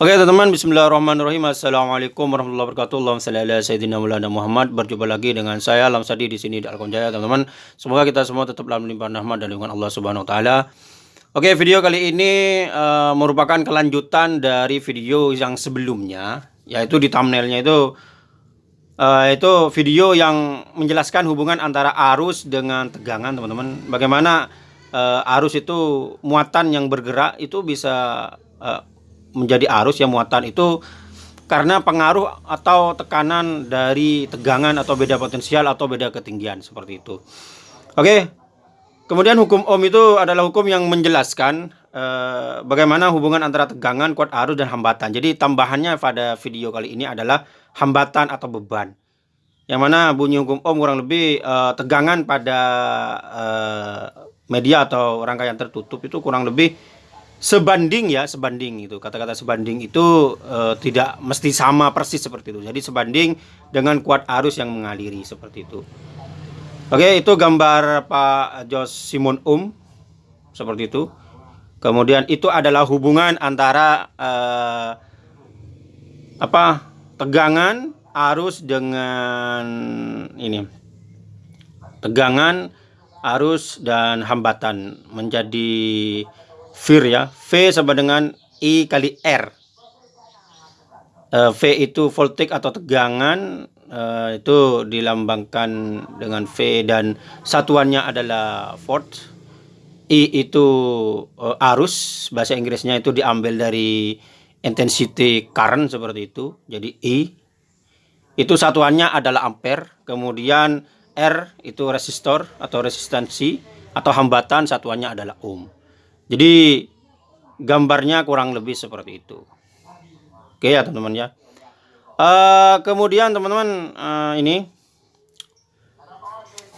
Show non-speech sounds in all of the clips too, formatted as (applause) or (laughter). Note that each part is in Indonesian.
Oke teman-teman Bismillahirrahmanirrahim. Assalamualaikum warahmatullahi wabarakatuh. Allahumma salli ala Sayyidina Maulana Muhammad. Berjumpa lagi dengan saya Alam Sadi di sini di Alkonjaya teman-teman. Semoga kita semua tetap dalam limpahan rahmat dan lingkungan Allah Subhanahu wa taala. Oke video kali ini uh, merupakan kelanjutan dari video yang sebelumnya Yaitu di thumbnailnya itu uh, Itu video yang menjelaskan hubungan antara arus dengan tegangan teman-teman. Bagaimana uh, arus itu muatan yang bergerak itu bisa menjadi arus yang muatan itu karena pengaruh atau tekanan dari tegangan atau beda potensial atau beda ketinggian seperti itu. Oke. Kemudian hukum Ohm itu adalah hukum yang menjelaskan eh, bagaimana hubungan antara tegangan, kuat arus dan hambatan. Jadi tambahannya pada video kali ini adalah hambatan atau beban. Yang mana bunyi hukum Ohm kurang lebih eh, tegangan pada eh, media atau rangkaian tertutup itu kurang lebih sebanding ya sebanding itu kata-kata sebanding itu e, tidak mesti sama persis seperti itu. Jadi sebanding dengan kuat arus yang mengaliri seperti itu. Oke itu gambar Pak Jos Simon Um seperti itu. Kemudian itu adalah hubungan antara e, apa tegangan arus dengan ini. Tegangan arus dan hambatan menjadi Vir ya. V sama dengan I kali R. Uh, v itu voltage atau tegangan uh, itu dilambangkan dengan V dan satuannya adalah volt. I itu uh, arus, bahasa Inggrisnya itu diambil dari intensity current seperti itu. Jadi I itu satuannya adalah ampere. Kemudian R itu resistor atau resistansi atau hambatan satuannya adalah ohm. Jadi gambarnya kurang lebih seperti itu. Oke ya teman-teman ya. Uh, kemudian teman-teman uh, ini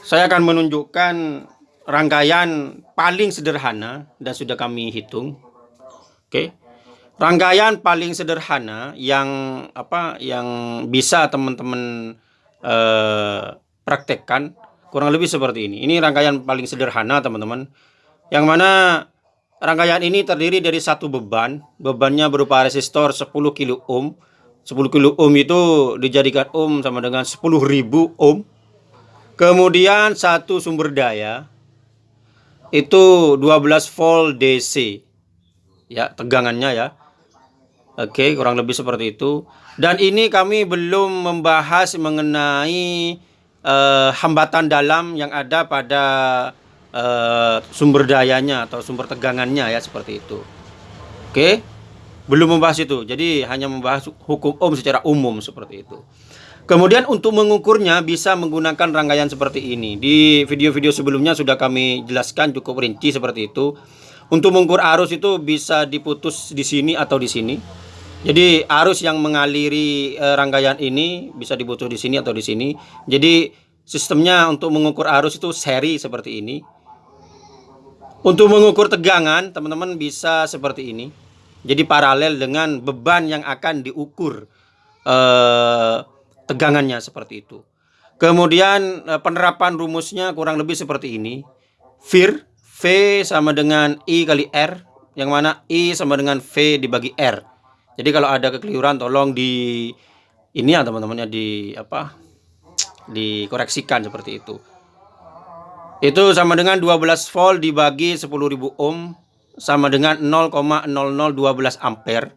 saya akan menunjukkan rangkaian paling sederhana dan sudah kami hitung. Oke. Rangkaian paling sederhana yang apa yang bisa teman-teman uh, praktekkan kurang lebih seperti ini. Ini rangkaian paling sederhana teman-teman. Yang mana Rangkaian ini terdiri dari satu beban. Bebannya berupa resistor 10 kilo ohm. 10 kilo ohm itu dijadikan ohm sama dengan 10.000 ohm. Kemudian satu sumber daya itu 12 volt DC. Ya, tegangannya ya. Oke, kurang lebih seperti itu. Dan ini kami belum membahas mengenai uh, hambatan dalam yang ada pada uh, sumber dayanya atau sumber tegangannya ya seperti itu. Oke. Belum membahas itu. Jadi hanya membahas hukum Ohm secara umum seperti itu. Kemudian untuk mengukurnya bisa menggunakan rangkaian seperti ini. Di video-video sebelumnya sudah kami jelaskan cukup rinci seperti itu. Untuk mengukur arus itu bisa diputus di sini atau di sini. Jadi arus yang mengaliri e, rangkaian ini bisa diputus di sini atau di sini. Jadi sistemnya untuk mengukur arus itu seri seperti ini. Untuk mengukur tegangan, teman-teman bisa seperti ini. Jadi paralel dengan beban yang akan diukur eh, tegangannya seperti itu. Kemudian eh, penerapan rumusnya kurang lebih seperti ini. Vir V sama dengan I kali R, yang mana I sama dengan V dibagi R. Jadi kalau ada kekeliruan tolong di ini ya teman-teman ya di apa? dikoreksikan seperti itu. Itu sama dengan 12 volt dibagi 10.000 ohm sama dengan 0,0012 ampere.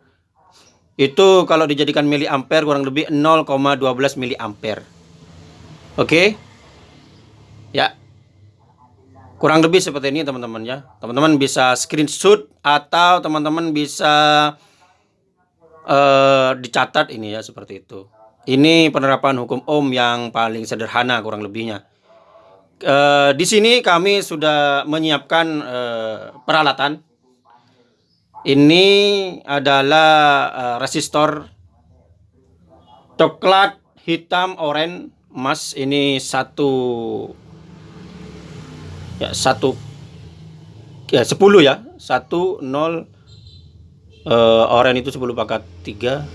Itu kalau dijadikan miliampere kurang lebih 0,12 miliampere. Oke? Ya. Kurang lebih seperti ini teman-teman ya. Teman-teman bisa screenshot atau teman-teman bisa uh, dicatat ini ya seperti itu. Ini penerapan hukum Ohm yang paling sederhana kurang lebihnya. Uh, di sini kami sudah menyiapkan uh, peralatan. Ini adalah uh, resistor coklat, hitam, oranye, emas. Ini satu ya satu ya sepuluh ya satu nol oranye itu sepuluh pangkat tiga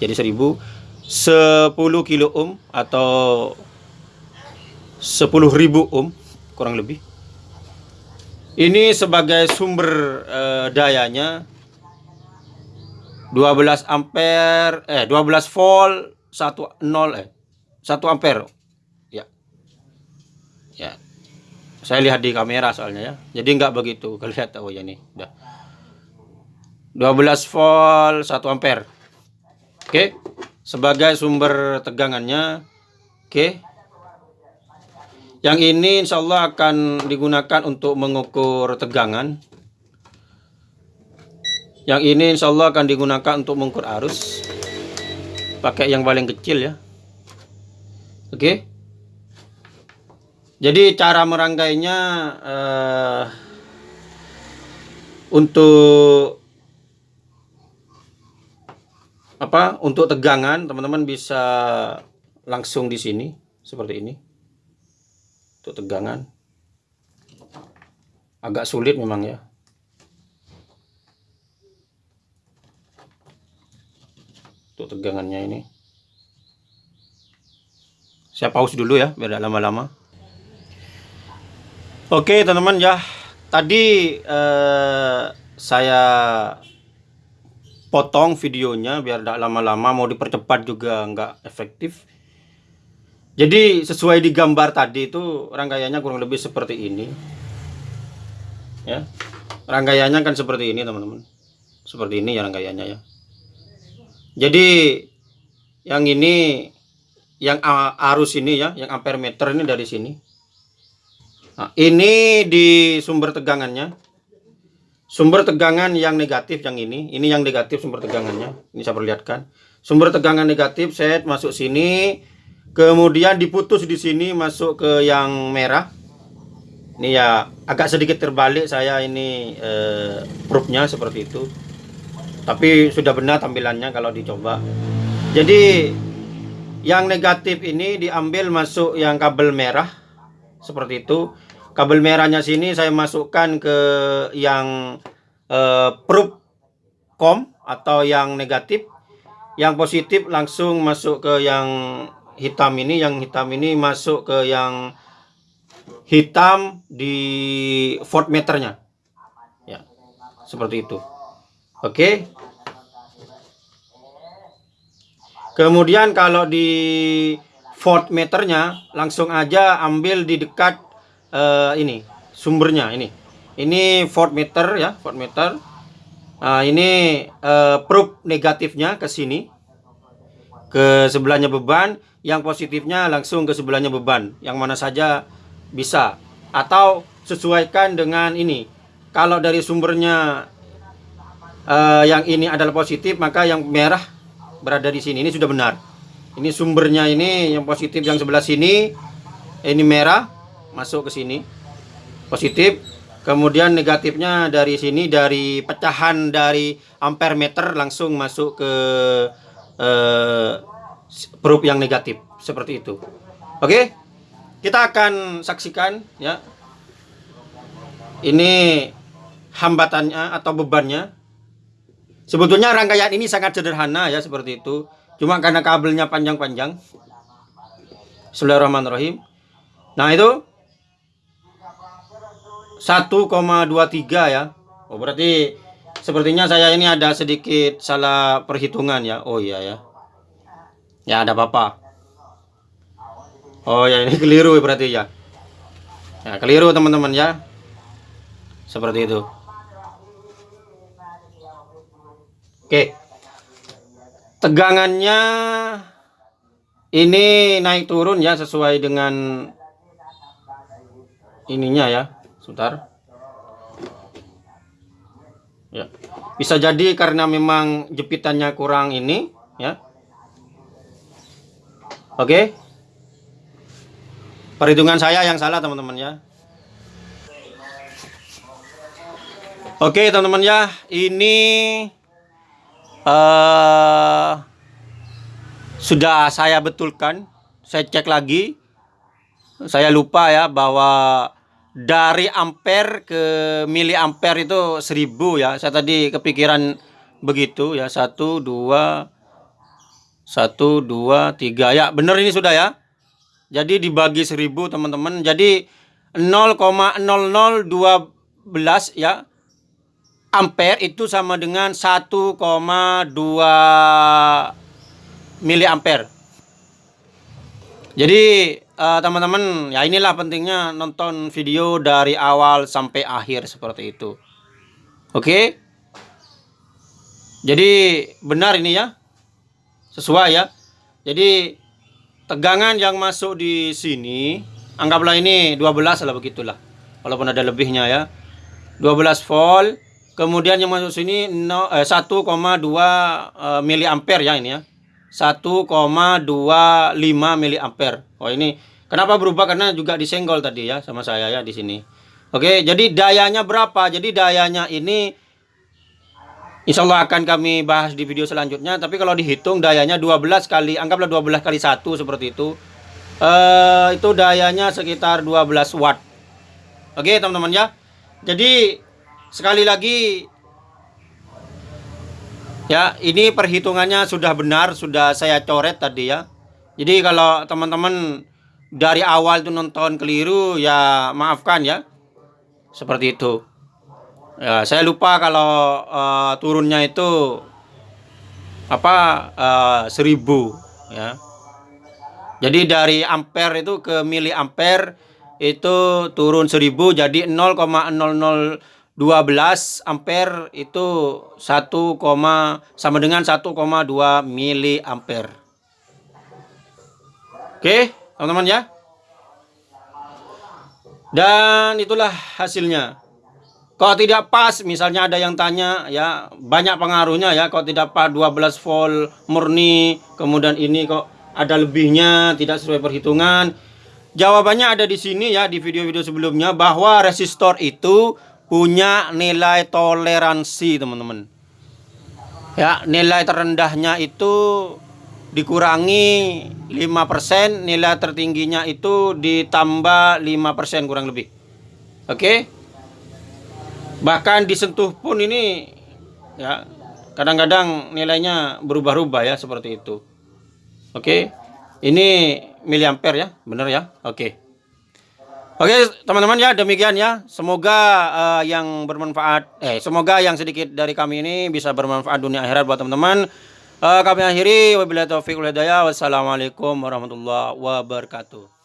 jadi seribu sepuluh kilo ohm atau 10.000 ohm kurang lebih. Ini sebagai sumber uh, dayanya. 12 ampere eh 12 volt 1 0 eh 1 ampere. Ya. Ya. Saya lihat di kamera soalnya ya. Jadi nggak begitu (laughs) kelihatan. Oh ya nih. Udah. 12 volt 1 ampere. Oke. Sebagai sumber tegangannya. Oke yang ini insya Allah akan digunakan untuk mengukur tegangan. Yang ini insya Allah akan digunakan untuk mengukur arus. Pakai yang paling kecil ya. Oke? Jadi cara merangkainya uh, untuk apa? Untuk tegangan teman-teman bisa langsung di sini seperti ini untuk tegangan. Agak sulit memang ya. Untuk tegangannya ini. Saya pause dulu ya biar lama-lama. Oke teman-teman ya. Tadi eh, saya potong videonya biar tidak lama-lama. Mau dipercepat juga nggak efektif jadi sesuai di gambar tadi itu rangkaiannya kurang lebih seperti ini. Ya rangkaiannya kan seperti ini teman-teman. Seperti ini ya rangkaiannya ya. Jadi yang ini yang arus ini ya yang ampere meter ini dari sini. Nah, ini di sumber tegangannya. Sumber tegangan yang negatif yang ini ini yang negatif sumber tegangannya. Ini saya perlihatkan. Sumber tegangan negatif set masuk sini kemudian diputus di sini masuk ke yang merah. Ini ya agak sedikit terbalik saya ini eh, proofnya seperti itu. Tapi sudah benar tampilannya kalau dicoba. Jadi yang negatif ini diambil masuk yang kabel merah seperti itu. Kabel merahnya sini saya masukkan ke yang eh, proof com atau yang negatif. Yang positif langsung masuk ke yang hitam ini yang hitam ini masuk ke yang hitam di voltmeternya ya seperti itu Oke. Kemudian kalau di voltmeternya langsung aja ambil di dekat uh, ini sumbernya ini. Ini voltmeter ya, voltmeter. Nah, ini uh, probe negatifnya ke sini. Ke sebelahnya beban, yang positifnya langsung ke sebelahnya beban. Yang mana saja bisa. Atau sesuaikan dengan ini. Kalau dari sumbernya uh, yang ini adalah positif maka yang merah berada di sini. Ini sudah benar. Ini sumbernya ini yang positif yang sebelah sini ini merah masuk ke sini. Positif. Kemudian negatifnya dari sini dari pecahan dari ampere meter langsung masuk ke uh, probe yang negatif seperti itu oke kita akan saksikan ya ini hambatannya atau bebannya Sebetulnya rangkaian ini sangat sederhana ya seperti itu. Cuma karena kabelnya panjang-panjang. Bismillahirrahmanirrahim. Nah itu 1,23 ya. Oh berarti sepertinya saya ini ada sedikit salah perhitungan ya. Oh iya ya. Ya ada apa-apa. Oh ya ini keliru berarti ya. Ya keliru teman-teman ya. Seperti itu. Oke. Tegangannya ini naik turun ya sesuai dengan ininya ya. Sebentar. Ya. Bisa jadi karena memang jepitannya kurang ini ya. Oke. Perhitungan saya yang salah teman-teman ya. Oke teman-teman ya, ini uh, sudah saya betulkan. Saya cek lagi. Saya lupa ya bahwa dari ampere ke miliampere itu 1000 ya. Saya tadi kepikiran begitu ya. Satu dua satu dua tiga ya bener ini sudah ya jadi dibagi 1000 teman-teman jadi 0,0012 ya ampere itu sama dengan 1,2 miliampere. Jadi eh, teman-teman uh, ya inilah pentingnya nonton video dari awal sampai akhir seperti itu. Oke. Okay? Jadi benar ini ya. Sesuai ya. Jadi tegangan yang masuk di sini anggaplah ini 12 lah begitulah. Walaupun ada lebihnya ya. 12 volt. Kemudian yang masuk sini no, eh, 1,2 eh, miliampere ya ini ya. 1,25 miliampere. Oh ini kenapa berubah karena juga disenggol tadi ya sama saya ya di sini. Oke, jadi dayanya berapa? Jadi dayanya ini Insya Allah akan kami bahas di video selanjutnya. Tapi kalau dihitung dayanya 12 kali, anggaplah 12 kali 1 seperti itu. Uh, itu dayanya sekitar 12 watt. Oke teman-teman ya. Jadi sekali lagi ya ini perhitungannya sudah benar, sudah saya coret tadi ya. Jadi kalau teman-teman dari awal itu nonton keliru ya maafkan ya. Seperti itu. Ya, saya lupa kalau uh, turunnya itu apa uh, seribu ya. Jadi dari ampere itu ke miliampere itu turun seribu jadi 0,0012 ampere itu 1, sama dengan 1,2 miliampere. Oke, teman-teman ya. Dan itulah hasilnya. Kalau tidak pas, misalnya ada yang tanya, ya banyak pengaruhnya ya. Kalau tidak pas 12 volt murni, kemudian ini kok ada lebihnya, tidak sesuai perhitungan. Jawabannya ada di sini ya, di video-video sebelumnya, bahwa resistor itu punya nilai toleransi, teman-teman. Ya, nilai terendahnya itu dikurangi 5%, nilai tertingginya itu ditambah 5% kurang lebih. Oke? Okay? Bahkan disentuh pun ini ya kadang-kadang nilainya berubah-ubah ya seperti itu. Oke? Ini miliampere ya benar ya? Oke. Oke teman-teman ya demikian ya. Semoga uh, yang bermanfaat eh semoga yang sedikit dari kami ini bisa bermanfaat dunia akhirat buat teman-teman. Uh, kami akhiri. Wabillahi taufiq wassalamualaikum warahmatullahi wabarakatuh